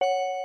you